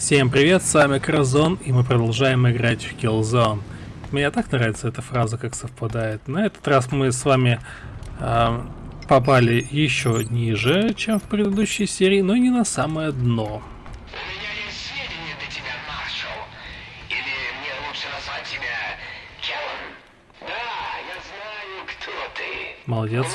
Всем привет, с вами Кразон, и мы продолжаем играть в Killzone. Мне так нравится эта фраза, как совпадает. На этот раз мы с вами э, попали еще ниже, чем в предыдущей серии, но не на самое дно. У меня есть сведения для тебя, маршал. Или мне лучше назвать тебя Келлан? Да, я знаю, кто ты. Молодец.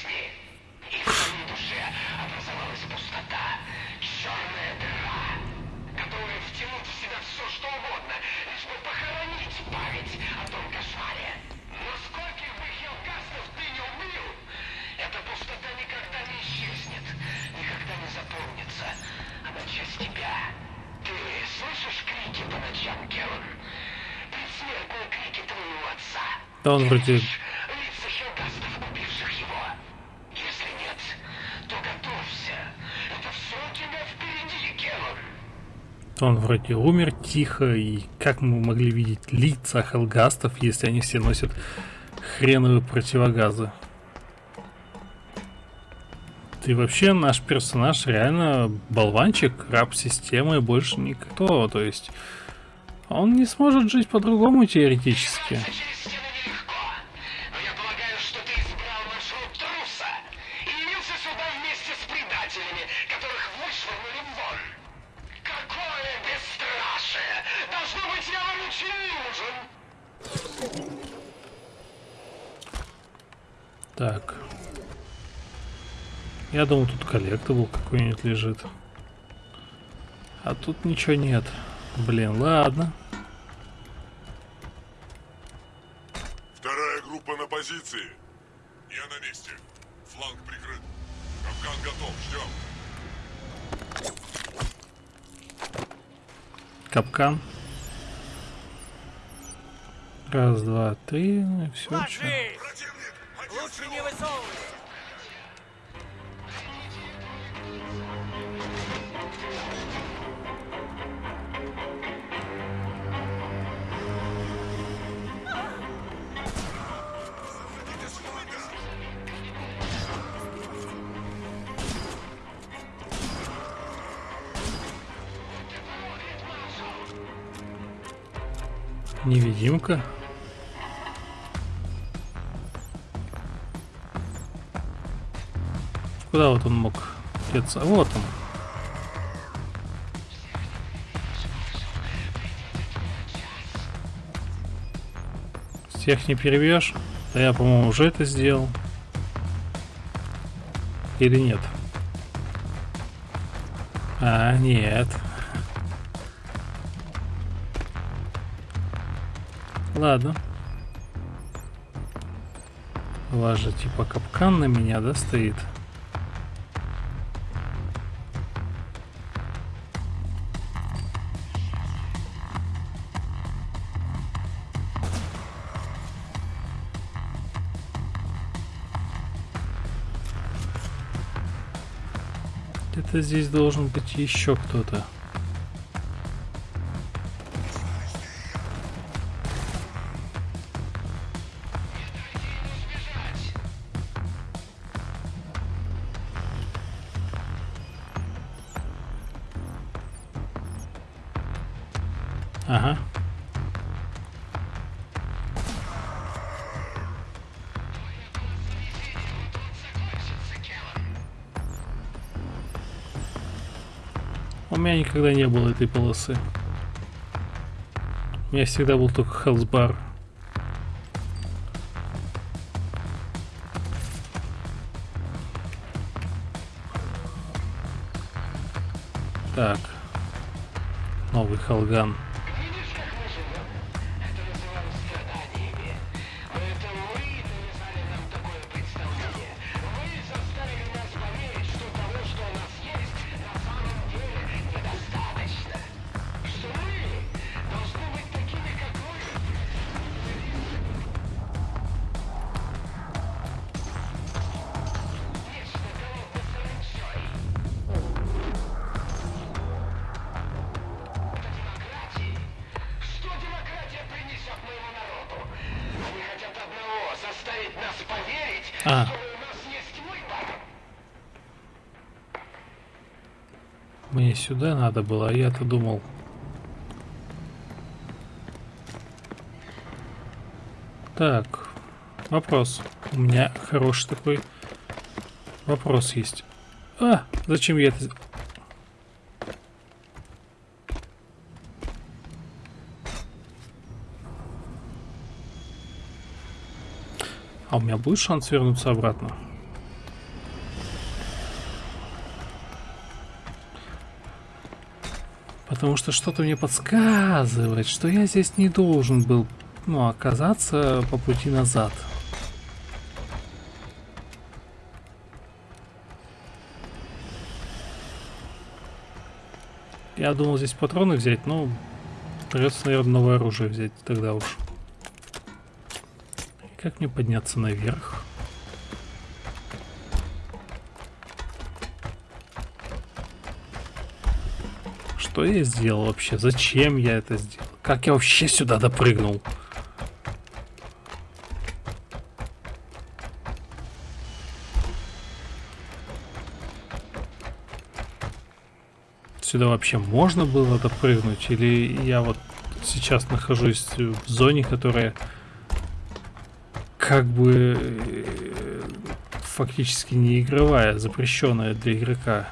Жизни. И в твоей душе образовалась пустота, черная дыра, готовая втянуть в себя все, что угодно, лишь бы похоронить память о том кошмаре. Но скольких бы хелкастов ты не убил, эта пустота никогда не исчезнет, никогда не заполнится. Она часть тебя. Ты слышишь крики по ночам, Келлан? Предсмертные крики твоего отца. Да он вроде... Он вроде умер тихо, и как мы могли видеть лица хелгастов, если они все носят хреновые противогазы? Ты вообще наш персонаж реально болванчик, раб системы больше никто, то есть он не сможет жить по-другому теоретически. Какое бесстрашие! Должно быть, я вам очень нужен. Так. Я думал, тут collectible какой-нибудь лежит. А тут ничего нет. Блин, ладно. Вторая группа на позиции. Я на месте. Фланг прикрыт. Капкан готов. Ждем. Капкан. Раз, два, три. Ну и все. Ложись! Невидимка. Куда вот он мог деться? Вот он. Всех не перебьешь? Да я, по-моему, уже это сделал. Или нет? А, нет. Ладно. У вас же типа капкан на меня, да, стоит? Где-то здесь должен быть еще кто-то. Ага. У меня никогда не было этой полосы. У меня всегда был только хелсбар. Так. Новый Халган. А, мне сюда надо было, а я-то думал... Так, вопрос. У меня хороший такой вопрос есть. А, зачем я это... А у меня будет шанс вернуться обратно? Потому что что-то мне подсказывает, что я здесь не должен был ну, оказаться по пути назад. Я думал здесь патроны взять, но придется, наверное, новое оружие взять тогда уж. Как мне подняться наверх? Что я сделал вообще? Зачем я это сделал? Как я вообще сюда допрыгнул? Сюда вообще можно было допрыгнуть? Или я вот сейчас нахожусь в зоне, которая как бы э, фактически не игровая, запрещенная для игрока?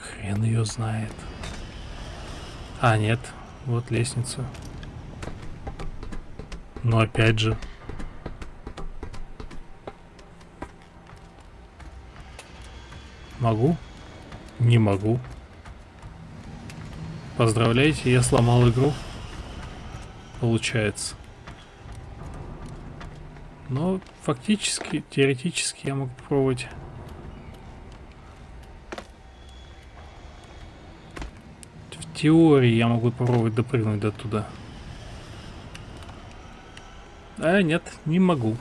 Хрен ее знает. А, нет. Вот лестница. Но опять же. Могу? Не могу. Поздравляйте, я сломал игру. Получается. Но фактически, теоретически я могу попробовать. В теории я могу попробовать допрыгнуть до туда. А, нет, не могу.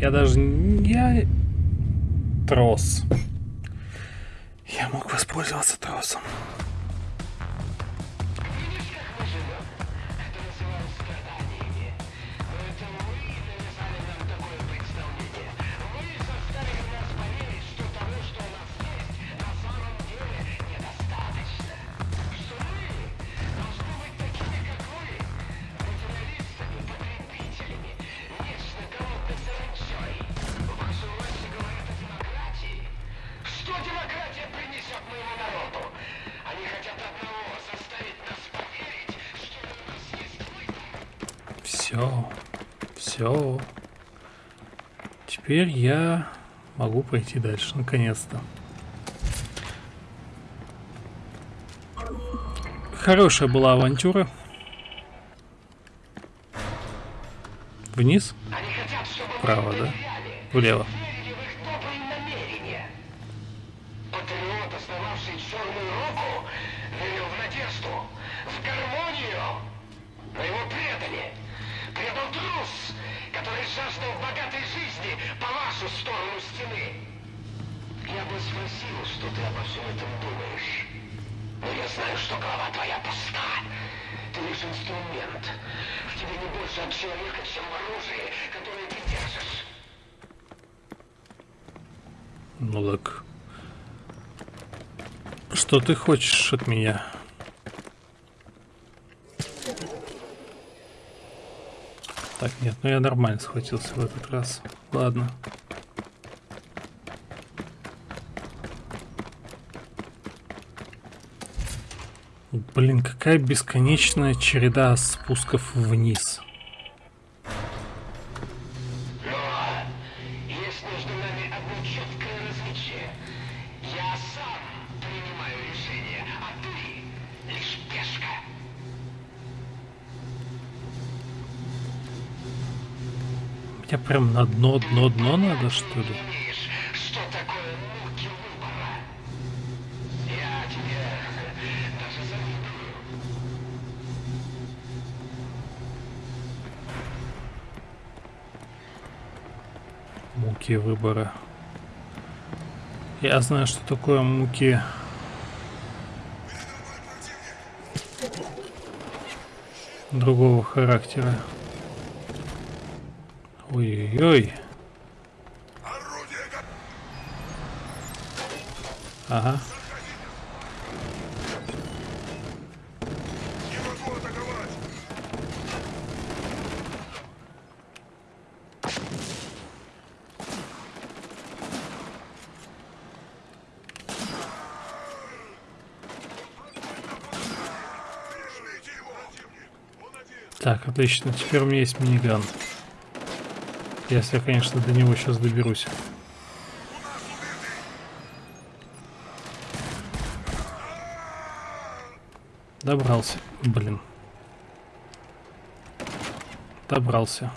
Я даже... Я... Трос. Я мог воспользоваться тросом. Теперь я могу пойти дальше, наконец-то. Хорошая была авантюра. Вниз? Они хотят, чтобы мы Право, им да? Влево. Что ты хочешь от меня? Так, нет, ну я нормально схватился в этот раз. Ладно. Блин, какая бесконечная череда спусков вниз. Мне прям на дно, дно, дно надо, что ли? Муки выбора. Я знаю, что такое муки. Другого характера. Ой-ой-ой. Орудие готово! Ага. Не могу атаковать! Прижмите его! Противник! Он один! Так, отлично. Теперь у меня есть миниган. Если конечно, до него сейчас доберусь. Добрался. Блин. Добрался.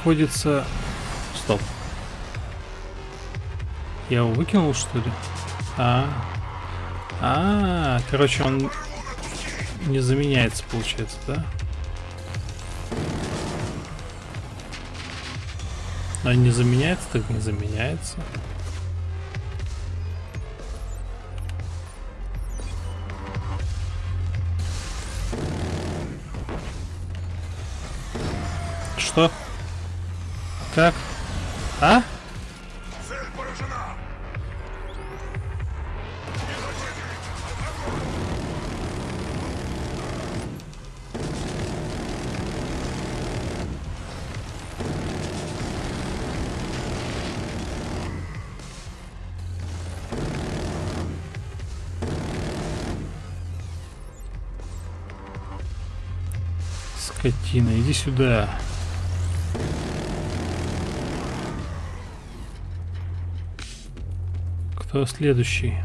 Приходится... Стоп. Я его выкинул, что ли? А, а, короче, он не заменяется, получается, да? А не заменяется, так не заменяется. Что? Как? А? Скотина, иди сюда. Кто следующий?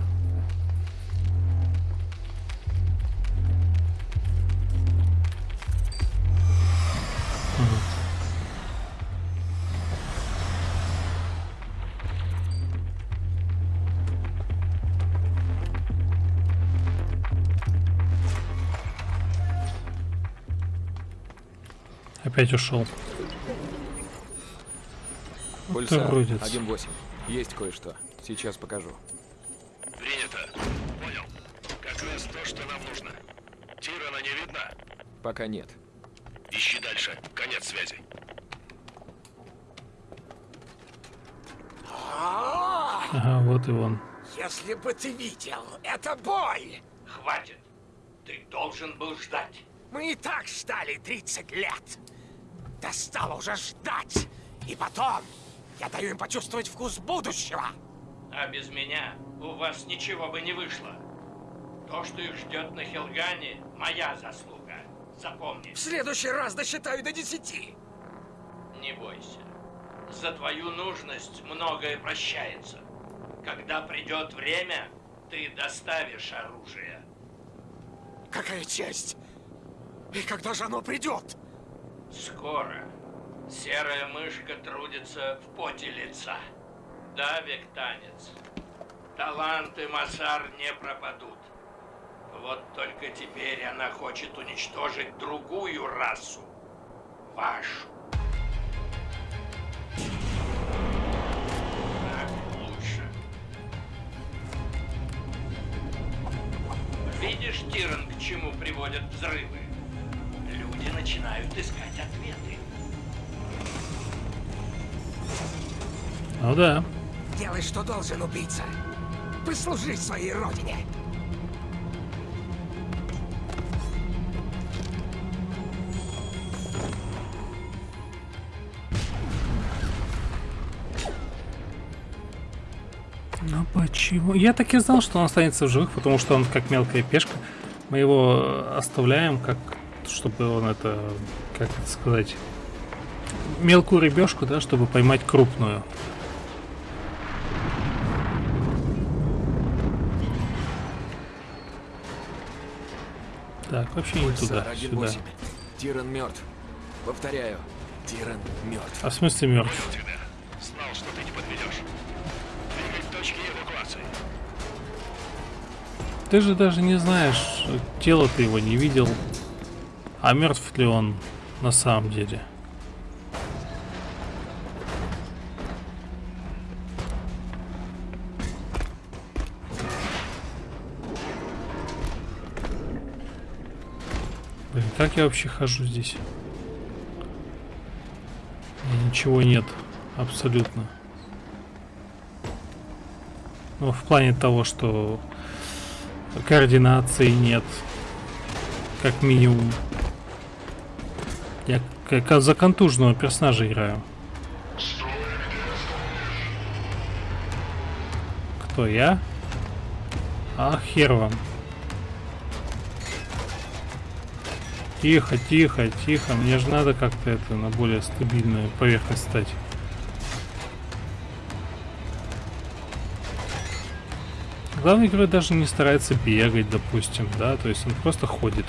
Опять ушел. Пульсар, Уродец. 1-8. Есть кое-что. Сейчас покажу. Принято. Понял. Как раз то, что нам нужно. Тирана не видно. Пока нет. Ищи дальше. Конец связи. Ага, вот и он. Если бы ты видел, это боль! Хватит. Ты должен был ждать. Мы и так ждали 30 лет. Достало уже ждать. И потом, я даю им почувствовать вкус будущего. А без меня у вас ничего бы не вышло. То, что их ждет на Хелгане, моя заслуга. Запомни, В следующий раз досчитаю до 10. не бойся. За твою нужность многое прощается. Когда придет время, ты доставишь оружие. Какая честь! И когда же оно придет? Скоро. Серая мышка трудится в поте лица. Да, Вектанец. Таланты Масар не пропадут. Вот только теперь она хочет уничтожить другую расу. Вашу. Так лучше. Видишь, Тиран, к чему приводят взрывы? Люди начинают искать ответы. Ну да. Делай, что должен убийца. Послужи своей родине. Ну почему? Я так и знал, что он останется в живых, потому что он как мелкая пешка. Мы его оставляем, как чтобы он это, как это сказать, мелкую рыбешку, да, чтобы поймать крупную. Так, вообще не туда, сюда. 1-8. Тиран мертв. Повторяю, Тиран мертв. А в смысле мертв? Знал, что ты не подведешь. Двигать к точке эвакуации. Ты же даже не знаешь, тело ты его не видел, а мертв ли он на самом деле. Как я вообще хожу здесь? Ничего нет, абсолютно. Ну, в плане того, что координации нет, как минимум. Я как за контужного персонажа играю. Кто я? А, хер вам. Тихо, тихо, тихо. Мне же надо как-то это на более стабильную поверхность стать. Главный герой даже не старается бегать, допустим, да, то есть он просто ходит.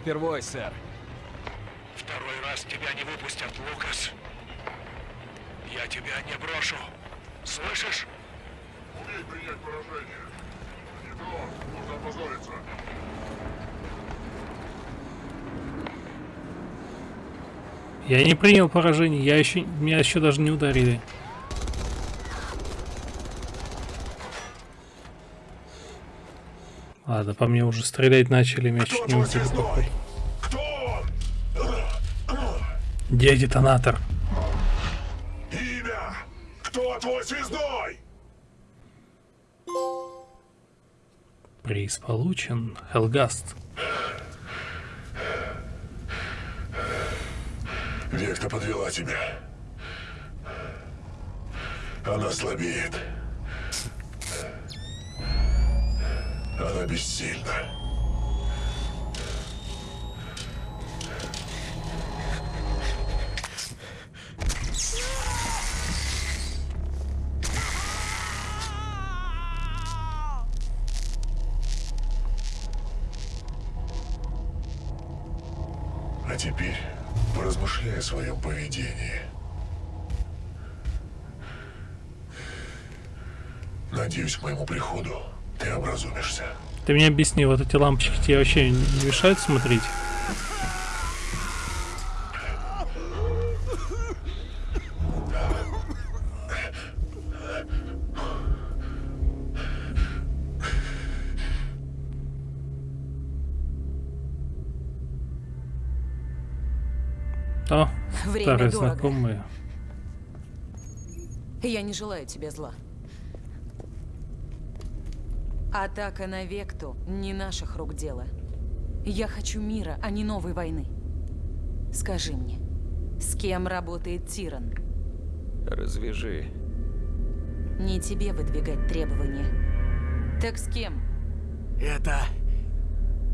Впервой, сэр. Второй раз тебя не выпустят, Лукас. Я тебя не брошу. Слышишь? Умей принять поражение. Не то, можно опозориться. Я не принял поражение, я еще меня еще даже не ударили. Ладно, по мне уже стрелять начали, чуть не убили, походу. Где детонатор? Имя! Кто твой связной? Приз получен. Хелгаст. Векта подвела тебя. Она слабеет. Она бессильна. А теперь поразмышляй о своем поведении. Надеюсь, к моему приходу ты мне объясни, вот эти лампочки тебе вообще не мешают смотреть? О, Время старые дорого. знакомые. Я не желаю тебе зла. Атака на Векту не наших рук дело. Я хочу мира, а не новой войны. Скажи мне, с кем работает Тиран? Развяжи. Не тебе выдвигать требования. Так с кем? Это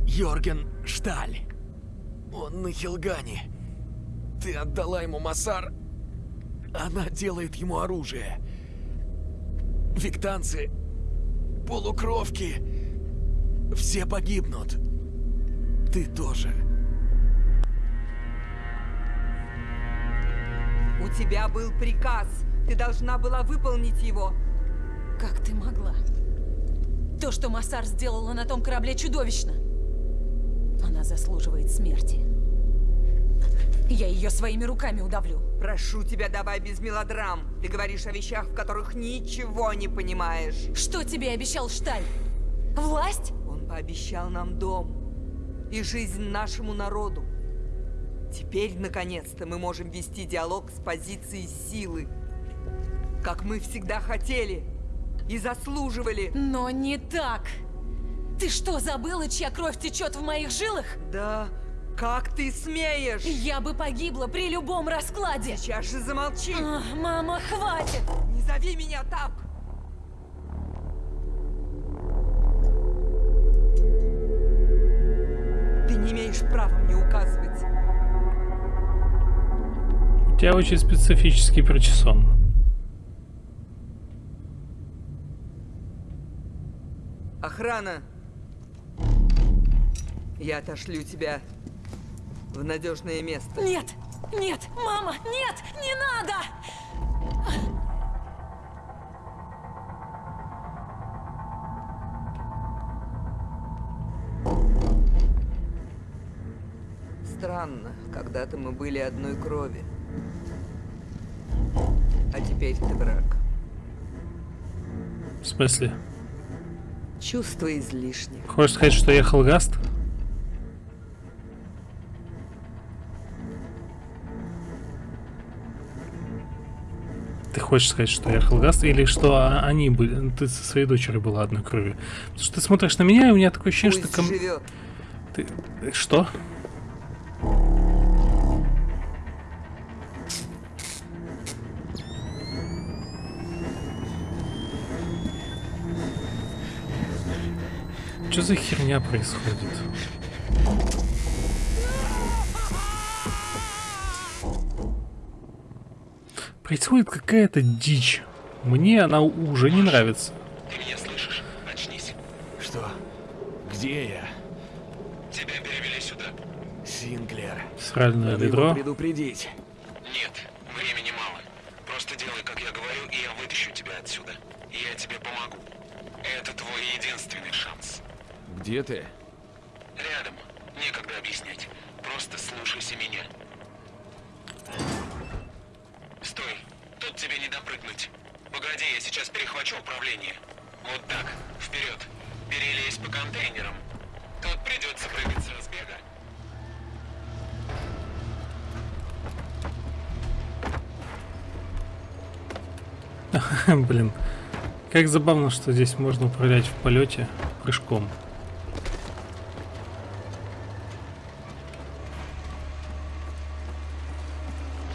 Йорген Шталь. Он на Хилгане. Ты отдала ему Масар. Она делает ему оружие. Виктанцы, полукровки, все погибнут. Ты тоже. У тебя был приказ. Ты должна была выполнить его. Как ты могла? То, что Массар сделала на том корабле, чудовищно. Она заслуживает смерти. Я ее своими руками удавлю. Прошу тебя, давай без мелодрам. Ты говоришь о вещах, в которых ничего не понимаешь. Что тебе обещал Шталь? Власть? Он пообещал нам дом и жизнь нашему народу. Теперь, наконец-то, мы можем вести диалог с позиции силы. Как мы всегда хотели и заслуживали. Но не так. Ты что, забыла, чья кровь течет в моих жилах? Да, как ты смеешь? Я бы погибла при любом раскладе. Сейчас же замолчи. А, мама, хватит. Не зови меня так. Ты не имеешь права мне указывать. У тебя очень специфический прочесон. Охрана! Я отошлю тебя в надежное место. Нет! Нет! Мама! Нет! Не надо! Странно, когда-то мы были одной крови. А теперь ты враг. В смысле? Чувство излишне. Хочешь сказать, что я Хелгаст? Ты хочешь сказать, что я Хелгаст, или что они были, ты со своей дочерью была одной крови? Потому что ты смотришь на меня, и у меня такое ощущение, Пусть что... ком- живет. Ты... Что? Что за херня происходит? Происходит какая-то дичь. Мне она уже не нравится. Ты меня слышишь? Очнись. Что? Где я? Тебя перевели сюда. Синклер. Сральное Надо ведро. предупредить. Нет, времени мало. Просто делай, как я говорю, и я вытащу тебя отсюда. И я тебе помогу. Это твой единственный шанс. Где ты? Блин. Как забавно, что здесь можно управлять в полете прыжком.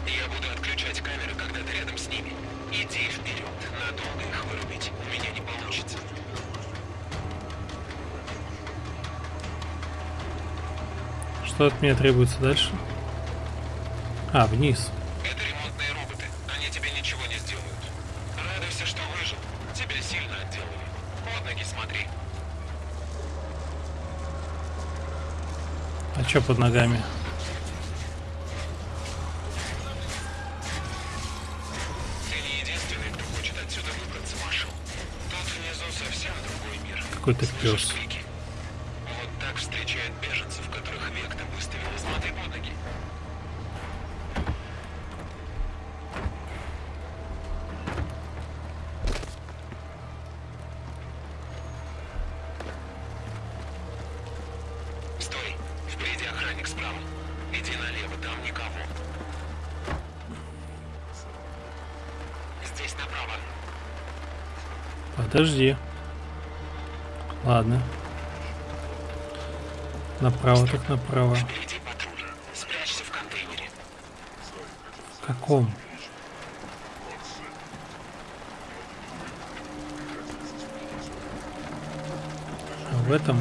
Я буду отключать камеры, когда ты рядом с ними. Иди вперед. Надолго их вырубить у меня не получится. Что от меня требуется дальше? А, вниз. Это ремонтные роботы. Они тебе ничего не сделают. Радуйся, что выжил. Тебя сильно отделали. Под ноги смотри. А чё под ногами? Ты не единственный, кто хочет отсюда выбраться, Маршал. Тут внизу совсем другой мир. Какой-то пес. Подожди. Ладно. Направо так направо. В каком? В этом?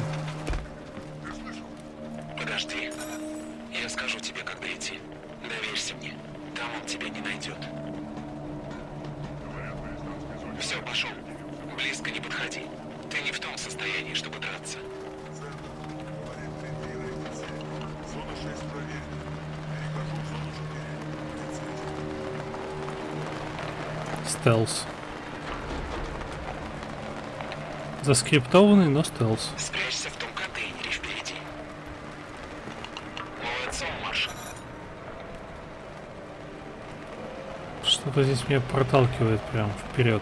Заскриптованный, но стелс. Спрячься в том контейнере впереди. Молодцом, Маршал. Что-то здесь меня проталкивает прям вперед.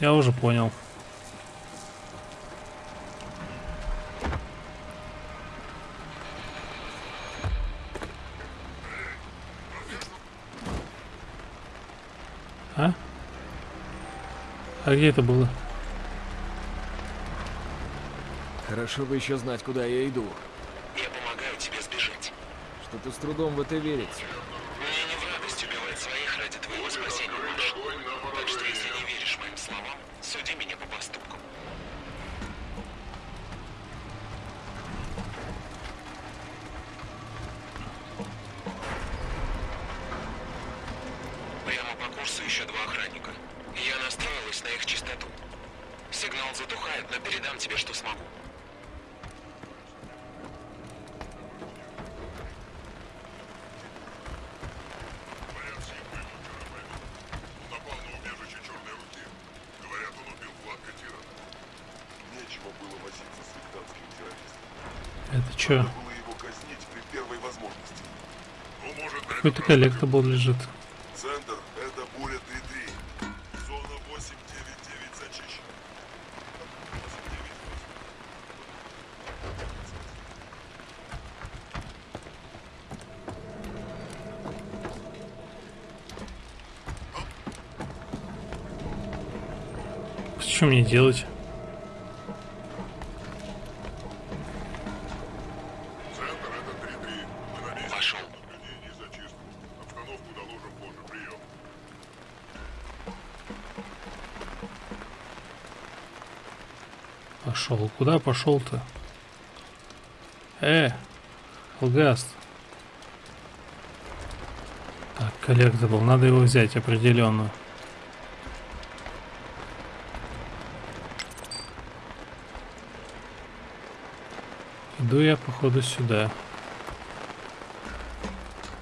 Я уже понял. А где это было? Хорошо бы еще знать, куда я иду. Я помогаю тебе сбежать. Что-то с трудом в это верить. Может, на Какой-то этот раз collectible лежит. Центр — это буря 3-3. Зона 8-9-9 зачищена. 8-9-8. Что мне делать? Куда пошел-то? Э, Алгаст. Так, collectible. Надо его взять определенно. Иду я, походу, сюда.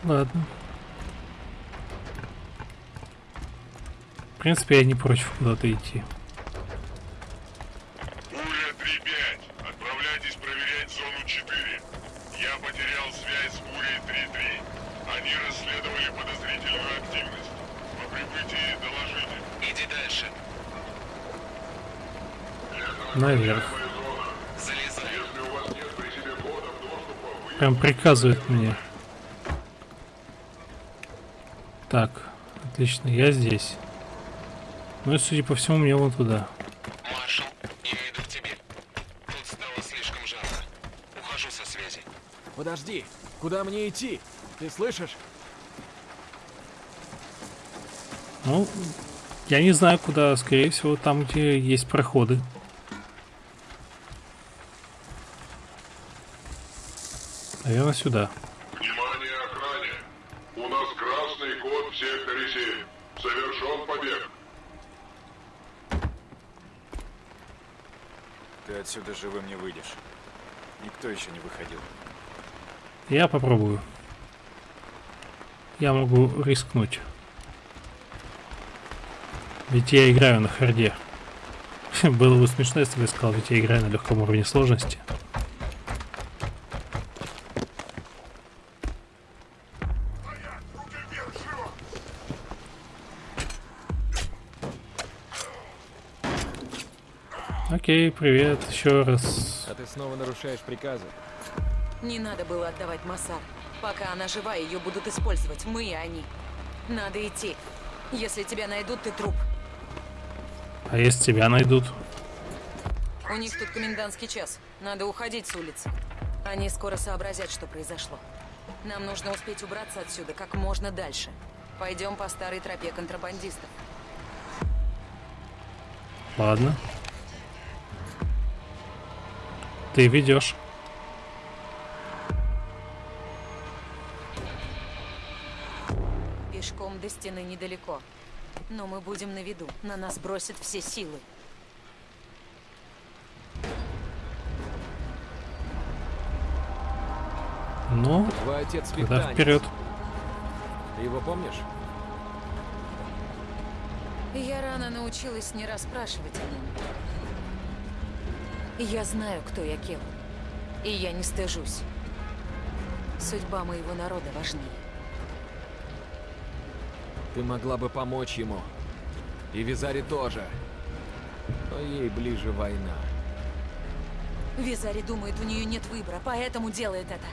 Ладно. В принципе, я не против куда-то идти. Буря 3-5. Отправляйтесь проверять зону 4. Я потерял связь с Бурей 3-3. Они расследовали подозрительную активность. По прибытии доложите. Иди дальше. Наверх. Залезай. Если у вас нет при себе кодов доступа, вы Прям приказывает мне. Так, отлично, я здесь. Ну и, судя по всему, мне вон туда. Маршал, я иду к тебе. Тут стало слишком жарко. Ухожу со связи. Подожди, куда мне идти? Ты слышишь? Ну, я не знаю, куда. Скорее всего, там, где есть проходы. Наверное, сюда. Внимание охране! У нас красный код в секторе 7. Совершен побег. Ты отсюда живым не выйдешь. Никто еще не выходил. Я попробую. Я могу рискнуть. Ведь я играю на харде. Было бы смешно, если бы я сказал, ведь я играю на легком уровне сложности. Окей, привет, еще раз. А ты снова нарушаешь приказы. Не надо было отдавать Масар. Пока она жива, ее будут использовать. Мы и они. Надо идти. Если тебя найдут, ты труп. А если тебя найдут? У них тут комендантский час. Надо уходить с улицы. Они скоро сообразят, что произошло. Нам нужно успеть убраться отсюда как можно дальше. Пойдем по старой тропе контрабандистов. Ладно. Ты ведешь. Пешком до стены недалеко. Но мы будем на виду. На нас бросят все силы. Ну, Твой отец тогда вперед. Ты его помнишь? Я рано научилась не расспрашивать о нем. Я знаю, кто я Кел. И я не стыжусь. Судьба моего народа важнее. Ты могла бы помочь ему. И Визари тоже. Но ей ближе война. Визари думает, у нее нет выбора, поэтому делает это.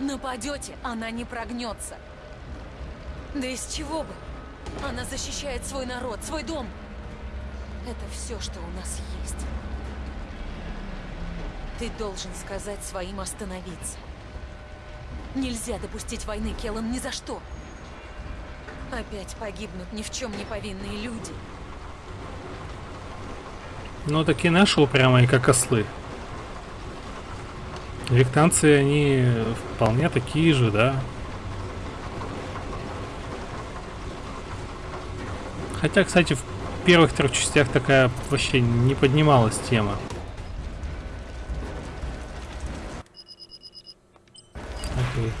Нападете, она не прогнется. Да из чего бы? Она защищает свой народ, свой дом. Это все, что у нас есть. Ты должен сказать своим остановиться. Нельзя допустить войны, Келлан, ни за что. Опять погибнут ни в чем не повинные люди. Ну, такие наши упрямые, как ослы. Виктанцы, они вполне такие же, да. Хотя, кстати, в первых трех частях такая вообще не поднималась тема. Окей.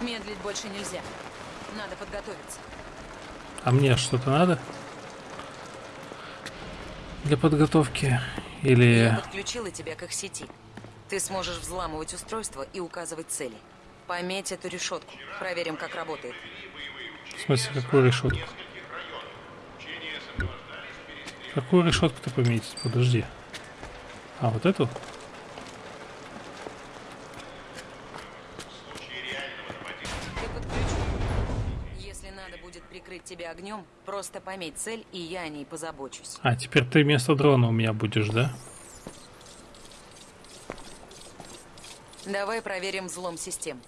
Медлить больше нельзя. Надо подготовиться. А мне что-то надо? Для подготовки? Или... Я подключила тебя к их сети. Ты сможешь взламывать устройство и указывать цели. Пометь эту решетку. Проверим, как работает. В смысле, какую решетку? Какую решетку ты пометить? Подожди. А, вот эту? Ты подключен. Если надо будет прикрыть тебя огнем, просто пометь цель, и я о ней позабочусь. А, теперь ты вместо дрона у меня будешь, да? Давай проверим взлом систем.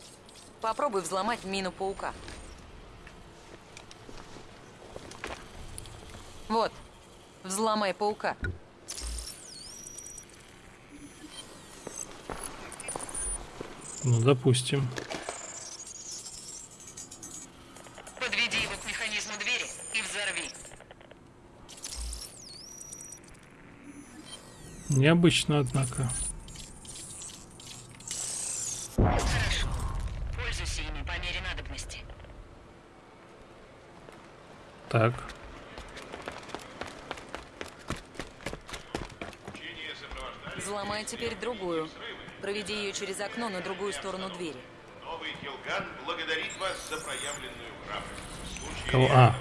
Попробуй взломать мину паука. Вот. Взломай паука. Ну, допустим. Подведи Необычно, однако. Хорошо. Пользуйся ими по мере надобности. Так. Взломай теперь другую. Проведи ее через окно на другую сторону двери. Новый Хилган благодарит вас за проявленную храбрость. Кого? А.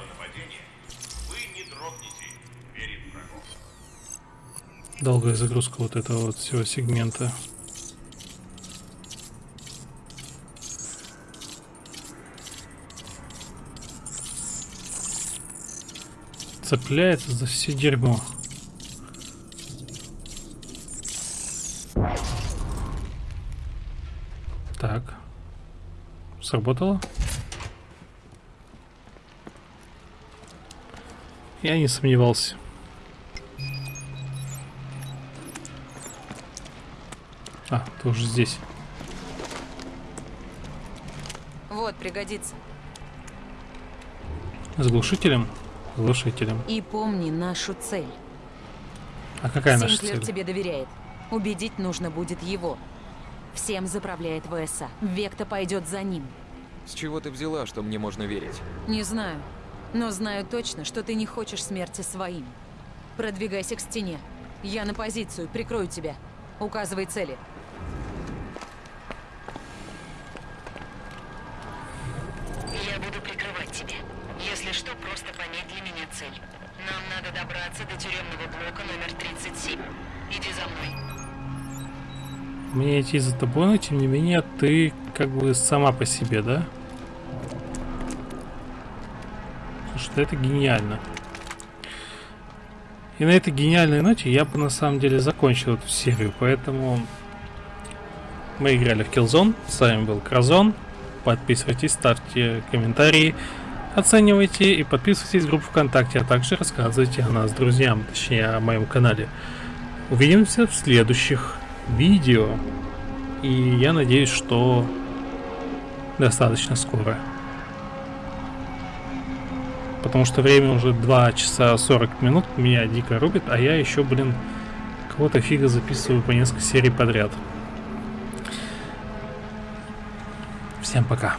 Долгая загрузка вот этого вот всего сегмента. Цепляется за все дерьмо. Так. Сработало? Я не сомневался. Ты уже здесь. Вот, пригодится. С глушителем? С глушителем. И помни нашу цель. А какая наша Синклер цель? тебе доверяет. Убедить нужно будет его. Всем заправляет ВСА. Векта пойдет за ним. С чего ты взяла, что мне можно верить? Не знаю. Но знаю точно, что ты не хочешь смерти своим. Продвигайся к стене. Я на позицию, прикрою тебя. Указывай цели. Что, просто пометь для меня цель. Нам надо добраться до тюремного блока номер 37. Иди за мной. Мне идти за тобой, но тем не менее ты как бы сама по себе, да? Слушай, это гениально. И на этой гениальной ноте я бы на самом деле закончил эту серию, поэтому мы играли в Killzone, с вами был Кразон, подписывайтесь, ставьте комментарии, оценивайте и подписывайтесь в группу ВКонтакте, а также рассказывайте о нас друзьям, точнее о моем канале. Увидимся в следующих видео, и я надеюсь, что достаточно скоро. Потому что время уже 2 часа 40 минут, меня дико рубит, а я еще, блин, кого-то фига записываю по несколько серий подряд. Всем пока.